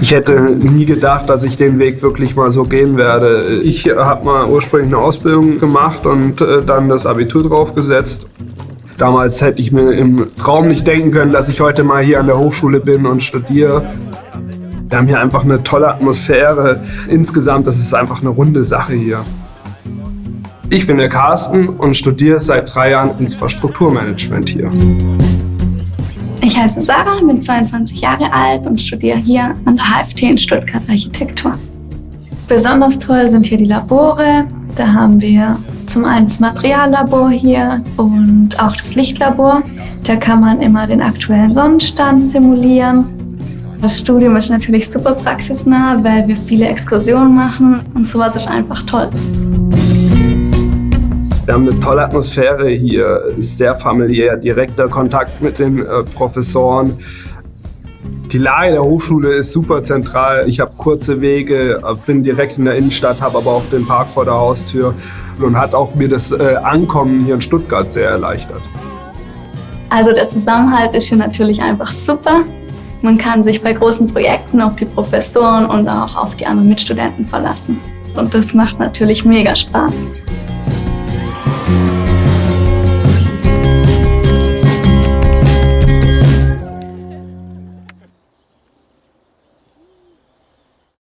Ich hätte nie gedacht, dass ich den Weg wirklich mal so gehen werde. Ich habe mal ursprünglich eine Ausbildung gemacht und äh, dann das Abitur draufgesetzt. Damals hätte ich mir im Traum nicht denken können, dass ich heute mal hier an der Hochschule bin und studiere. Wir haben hier einfach eine tolle Atmosphäre. Insgesamt, das ist einfach eine runde Sache hier. Ich bin der Carsten und studiere seit drei Jahren Infrastrukturmanagement hier. Ich heiße Sarah, bin 22 Jahre alt und studiere hier an der HFT in Stuttgart Architektur. Besonders toll sind hier die Labore. Da haben wir zum einen das Materiallabor hier und auch das Lichtlabor. Da kann man immer den aktuellen Sonnenstand simulieren. Das Studium ist natürlich super praxisnah, weil wir viele Exkursionen machen und sowas ist einfach toll. Wir haben eine tolle Atmosphäre hier, sehr familiär, direkter Kontakt mit den äh, Professoren. Die Lage der Hochschule ist super zentral. Ich habe kurze Wege, äh, bin direkt in der Innenstadt, habe aber auch den Park vor der Haustür und hat auch mir das äh, Ankommen hier in Stuttgart sehr erleichtert. Also der Zusammenhalt ist hier natürlich einfach super. Man kann sich bei großen Projekten auf die Professoren und auch auf die anderen Mitstudenten verlassen. Und das macht natürlich mega Spaß.